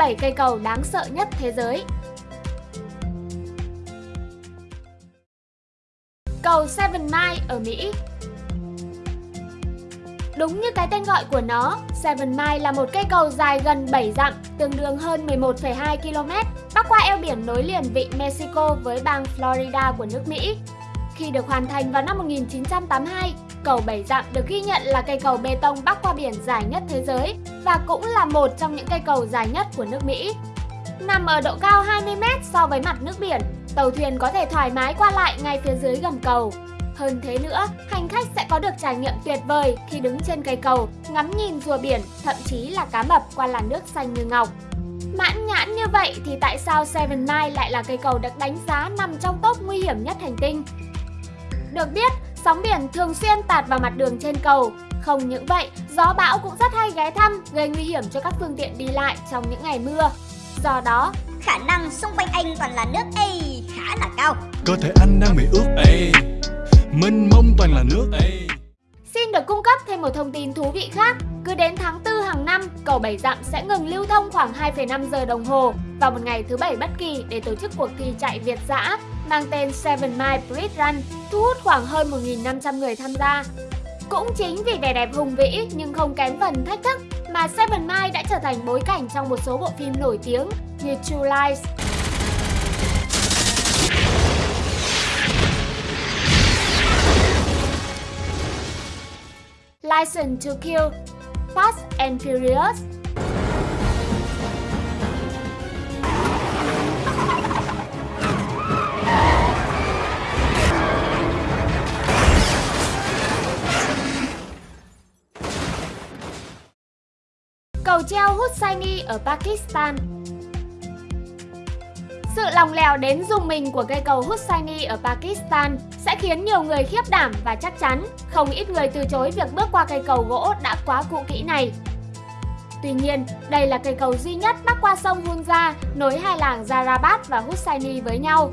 7 cây cầu đáng sợ nhất thế giới. Cầu Seven Mile ở Mỹ Đúng như cái tên gọi của nó, Seven Mile là một cây cầu dài gần 7 dặm, tương đương hơn 11,2 km, bắc qua eo biển nối liền vịnh Mexico với bang Florida của nước Mỹ. Khi được hoàn thành vào năm 1982, cầu 7 dặm được ghi nhận là cây cầu bê tông bắc qua biển dài nhất thế giới và cũng là một trong những cây cầu dài nhất của nước Mỹ. Nằm ở độ cao 20m so với mặt nước biển, tàu thuyền có thể thoải mái qua lại ngay phía dưới gầm cầu. Hơn thế nữa, hành khách sẽ có được trải nghiệm tuyệt vời khi đứng trên cây cầu, ngắm nhìn rùa biển, thậm chí là cá mập qua làn nước xanh như ngọc. Mãn nhãn như vậy thì tại sao Seven Mile lại là cây cầu được đánh giá nằm trong top nguy hiểm nhất hành tinh? Được biết, sóng biển thường xuyên tạt vào mặt đường trên cầu. Không những vậy, gió bão cũng rất hay ghé thăm, gây nguy hiểm cho các phương tiện đi lại trong những ngày mưa. Do đó, khả năng xung quanh anh toàn là nước Ây khá là cao. Cơ thể anh đang bị ướt Ây, mênh mông toàn là nước Ây. Xin được cung cấp thêm một thông tin thú vị khác. Cứ đến tháng 4 hàng năm, cầu Bảy Dặm sẽ ngừng lưu thông khoảng 2,5 giờ đồng hồ vào một ngày thứ bảy bất kỳ để tổ chức cuộc thi chạy Việt dã mang tên Seven Mile Bridge Run, thu hút khoảng hơn 1.500 người tham gia. Cũng chính vì vẻ đẹp hùng vĩ nhưng không kém phần thách thức mà Seven Mai đã trở thành bối cảnh trong một số bộ phim nổi tiếng như True Lies, License to Kill, Fast and Furious. Cầu treo Hussaini ở Pakistan sự lòng lèo đến dùng mình của cây cầu Hussaini ở Pakistan sẽ khiến nhiều người khiếp đảm và chắc chắn không ít người từ chối việc bước qua cây cầu gỗ đã quá cũ kỹ này. Tuy nhiên, đây là cây cầu duy nhất bắc qua sông Hunza nối hai làng Zarabat và Hussaini với nhau.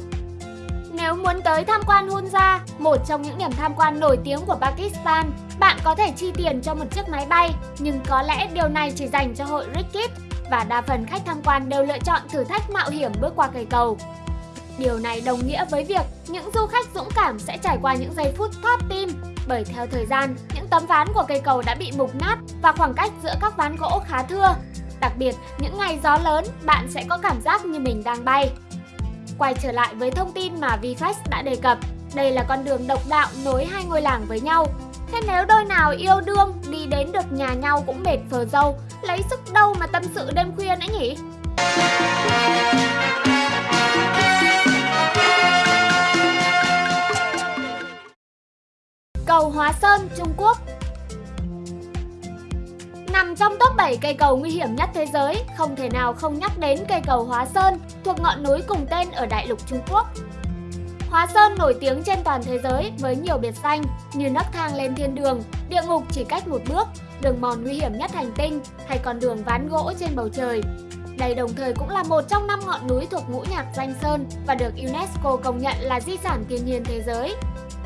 Nếu muốn tới tham quan Hunza, một trong những điểm tham quan nổi tiếng của Pakistan, bạn có thể chi tiền cho một chiếc máy bay, nhưng có lẽ điều này chỉ dành cho hội Rikit và đa phần khách tham quan đều lựa chọn thử thách mạo hiểm bước qua cây cầu. Điều này đồng nghĩa với việc những du khách dũng cảm sẽ trải qua những giây phút thót tim bởi theo thời gian, những tấm ván của cây cầu đã bị mục nát và khoảng cách giữa các ván gỗ khá thưa. Đặc biệt, những ngày gió lớn, bạn sẽ có cảm giác như mình đang bay. Quay trở lại với thông tin mà VFast đã đề cập, đây là con đường độc đạo nối hai ngôi làng với nhau. Thế nếu đôi nào yêu đương đi đến được nhà nhau cũng mệt phờ dâu, lấy sức đâu mà tâm sự đêm khuya nữa nhỉ? Cầu Hóa Sơn, Trung Quốc Nằm trong top 7 cây cầu nguy hiểm nhất thế giới, không thể nào không nhắc đến cây cầu Hóa Sơn thuộc ngọn núi cùng tên ở đại lục Trung Quốc. Hóa Sơn nổi tiếng trên toàn thế giới với nhiều biệt danh như nấc thang lên thiên đường, địa ngục chỉ cách một bước, đường mòn nguy hiểm nhất hành tinh hay con đường ván gỗ trên bầu trời. Đây đồng thời cũng là một trong năm ngọn núi thuộc ngũ nhạc danh Sơn và được UNESCO công nhận là di sản thiên nhiên thế giới.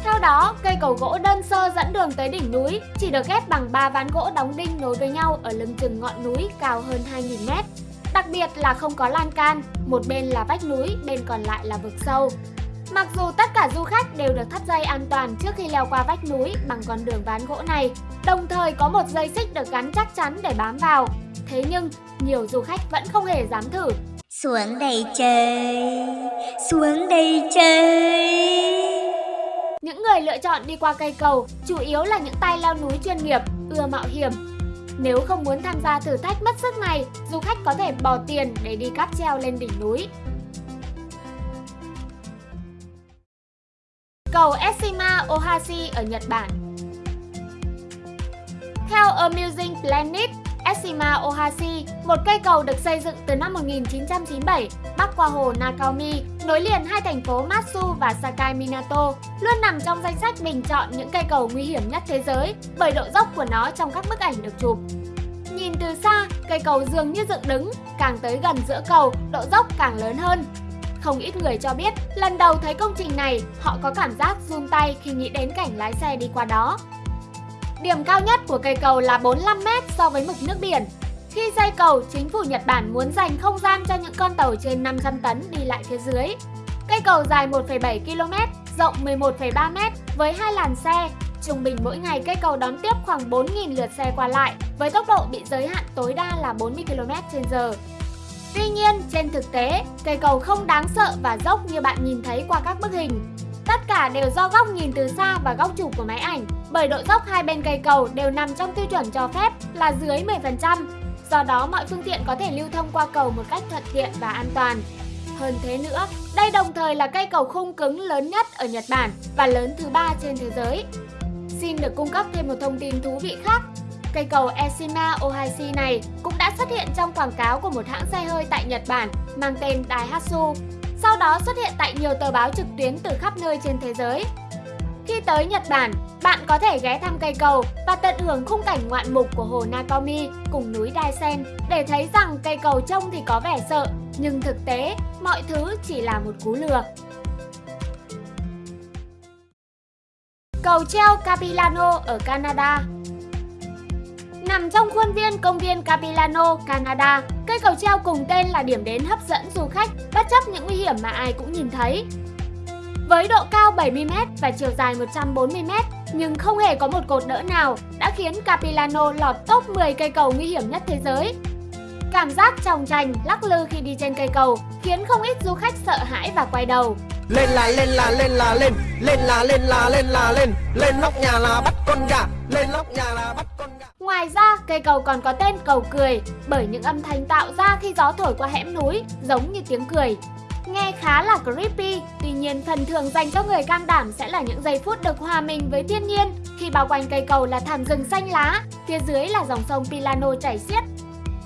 Theo đó, cây cầu gỗ đơn sơ dẫn đường tới đỉnh núi chỉ được ghép bằng 3 ván gỗ đóng đinh nối với nhau ở lưng chừng ngọn núi cao hơn 2.000 mét. Đặc biệt là không có lan can, một bên là vách núi, bên còn lại là vực sâu. Mặc dù tất cả du khách đều được thắt dây an toàn trước khi leo qua vách núi bằng con đường ván gỗ này, đồng thời có một dây xích được gắn chắc chắn để bám vào. Thế nhưng, nhiều du khách vẫn không hề dám thử. Xuống đây chơi, xuống đây chơi. Người lựa chọn đi qua cây cầu chủ yếu là những tay leo núi chuyên nghiệp, ưa mạo hiểm. Nếu không muốn tham gia thử thách mất sức này, du khách có thể bỏ tiền để đi cáp treo lên đỉnh núi. Cầu Eshima Ohashi ở Nhật Bản Theo Amusing Planet, Eshima Ohashi, một cây cầu được xây dựng từ năm 1997 bắc qua hồ Nakaomi, nối liền hai thành phố Matsu và Sakai Minato, luôn nằm trong danh sách bình chọn những cây cầu nguy hiểm nhất thế giới bởi độ dốc của nó trong các bức ảnh được chụp. Nhìn từ xa, cây cầu dường như dựng đứng, càng tới gần giữa cầu, độ dốc càng lớn hơn. Không ít người cho biết, lần đầu thấy công trình này, họ có cảm giác run tay khi nghĩ đến cảnh lái xe đi qua đó. Điểm cao nhất của cây cầu là 45m so với mực nước biển. Khi xây cầu, chính phủ Nhật Bản muốn dành không gian cho những con tàu trên 500 tấn đi lại phía dưới. Cây cầu dài 1,7 km, rộng 11,3 m với hai làn xe. Trung bình mỗi ngày cây cầu đón tiếp khoảng 4.000 lượt xe qua lại với tốc độ bị giới hạn tối đa là 40 km/h. Tuy nhiên, trên thực tế, cây cầu không đáng sợ và dốc như bạn nhìn thấy qua các bức hình. Tất cả đều do góc nhìn từ xa và góc chụp của máy ảnh, bởi độ dốc hai bên cây cầu đều nằm trong tiêu chuẩn cho phép là dưới 10%. Do đó, mọi phương tiện có thể lưu thông qua cầu một cách thuận tiện và an toàn. Hơn thế nữa, đây đồng thời là cây cầu khung cứng lớn nhất ở Nhật Bản và lớn thứ ba trên thế giới. Xin được cung cấp thêm một thông tin thú vị khác. Cây cầu Eshima Ohashi này cũng đã xuất hiện trong quảng cáo của một hãng xe hơi tại Nhật Bản mang tên Daihatsu. Sau đó xuất hiện tại nhiều tờ báo trực tuyến từ khắp nơi trên thế giới. Khi tới Nhật Bản, bạn có thể ghé thăm cây cầu và tận hưởng khung cảnh ngoạn mục của hồ Nakomi cùng núi Daisen để thấy rằng cây cầu trông thì có vẻ sợ, nhưng thực tế mọi thứ chỉ là một cú lừa. Cầu treo Capilano ở Canada Nằm trong khuôn viên công viên Capilano, Canada, cây cầu treo cùng tên là điểm đến hấp dẫn du khách bất chấp những nguy hiểm mà ai cũng nhìn thấy. Với độ cao 70m và chiều dài 140m, nhưng không hề có một cột đỡ nào đã khiến Capilano lọt top 10 cây cầu nguy hiểm nhất thế giới. Cảm giác trong trành, lắc lư khi đi trên cây cầu khiến không ít du khách sợ hãi và quay đầu. Lên là lên là lên là lên, lên là lên là lên là lên, lên nóc nhà là bắt con gà, lên nóc nhà là bắt con gà. Ngoài ra, cây cầu còn có tên cầu cười bởi những âm thanh tạo ra khi gió thổi qua hẻm núi giống như tiếng cười. Nghe khá là creepy, tuy nhiên phần thưởng dành cho người can đảm sẽ là những giây phút được hòa mình với thiên nhiên khi bao quanh cây cầu là thảm rừng xanh lá, phía dưới là dòng sông Pilano chảy xiết.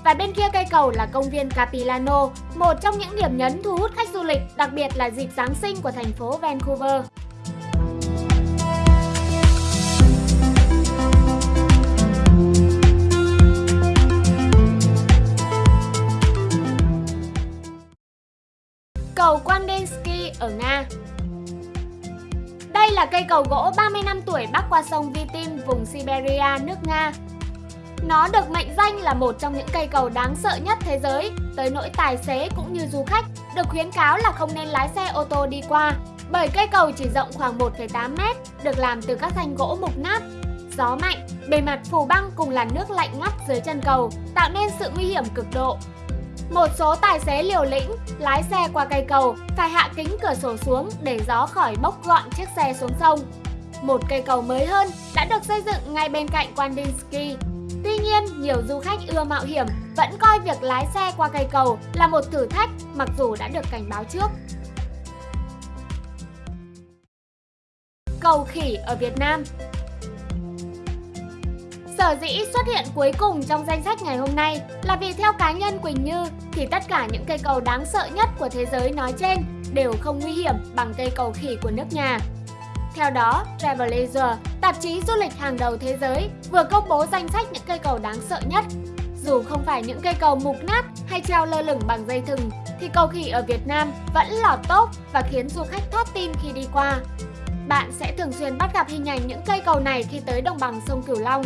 Và bên kia cây cầu là công viên Capilano, một trong những điểm nhấn thu hút khách du lịch, đặc biệt là dịp Giáng sinh của thành phố Vancouver. Cầu Kandinsky ở Nga Đây là cây cầu gỗ 30 năm tuổi bắc qua sông Vitim, vùng Siberia, nước Nga. Nó được mệnh danh là một trong những cây cầu đáng sợ nhất thế giới, tới nỗi tài xế cũng như du khách được khuyến cáo là không nên lái xe ô tô đi qua, bởi cây cầu chỉ rộng khoảng 1,8 mét, được làm từ các thanh gỗ mục nát. Gió mạnh, bề mặt phủ băng cùng làn nước lạnh ngắt dưới chân cầu, tạo nên sự nguy hiểm cực độ. Một số tài xế liều lĩnh lái xe qua cây cầu phải hạ kính cửa sổ xuống để gió khỏi bốc gọn chiếc xe xuống sông. Một cây cầu mới hơn đã được xây dựng ngay bên cạnh Kandinsky. Tuy nhiên, nhiều du khách ưa mạo hiểm vẫn coi việc lái xe qua cây cầu là một thử thách mặc dù đã được cảnh báo trước. Cầu khỉ ở Việt Nam Sở dĩ xuất hiện cuối cùng trong danh sách ngày hôm nay là vì theo cá nhân Quỳnh Như thì tất cả những cây cầu đáng sợ nhất của thế giới nói trên đều không nguy hiểm bằng cây cầu khỉ của nước nhà. Theo đó, Travelazor, tạp chí du lịch hàng đầu thế giới, vừa công bố danh sách những cây cầu đáng sợ nhất. Dù không phải những cây cầu mục nát hay treo lơ lửng bằng dây thừng, thì cầu khỉ ở Việt Nam vẫn lọt tốt và khiến du khách thót tim khi đi qua. Bạn sẽ thường xuyên bắt gặp hình ảnh những cây cầu này khi tới đồng bằng sông Cửu Long.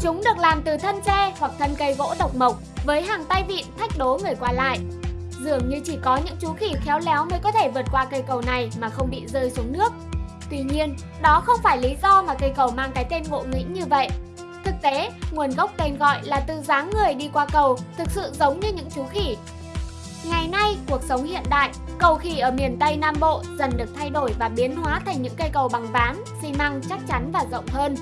Chúng được làm từ thân tre hoặc thân cây gỗ độc mộc với hàng tay vịn thách đố người qua lại. Dường như chỉ có những chú khỉ khéo léo mới có thể vượt qua cây cầu này mà không bị rơi xuống nước. Tuy nhiên, đó không phải lý do mà cây cầu mang cái tên ngộ nghĩnh như vậy. Thực tế, nguồn gốc tên gọi là từ dáng người đi qua cầu thực sự giống như những chú khỉ. Ngày nay, cuộc sống hiện đại, cầu khỉ ở miền Tây Nam Bộ dần được thay đổi và biến hóa thành những cây cầu bằng ván, xi măng chắc chắn và rộng hơn.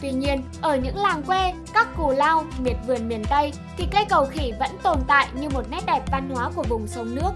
Tuy nhiên, ở những làng quê, các cù lao, miệt vườn miền Tây thì cây cầu khỉ vẫn tồn tại như một nét đẹp văn hóa của vùng sông nước.